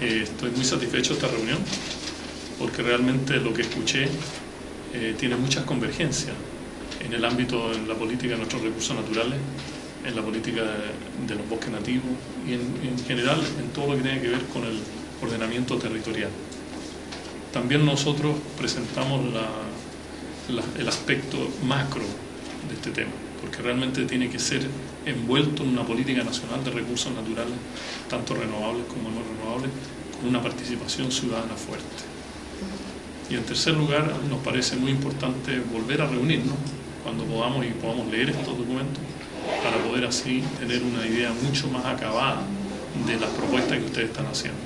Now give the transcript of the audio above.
Eh, estoy muy satisfecho de esta reunión porque realmente lo que escuché eh, tiene muchas convergencias en el ámbito, en la política de nuestros recursos naturales, en la política de, los bosques nativos y en, general en todo lo que tiene que ver con el ordenamiento territorial. También nosotros presentamos el aspecto macro de este tema, porque realmente tiene que ser envuelto en una política nacional de recursos naturales, tanto renovables como no renovables, una participación ciudadana fuerte. Y en tercer lugar, nos parece muy importante volver a reunirnos cuando podamos y podamos leer estos documentos para poder así tener una idea mucho más acabada de las propuestas que ustedes están haciendo.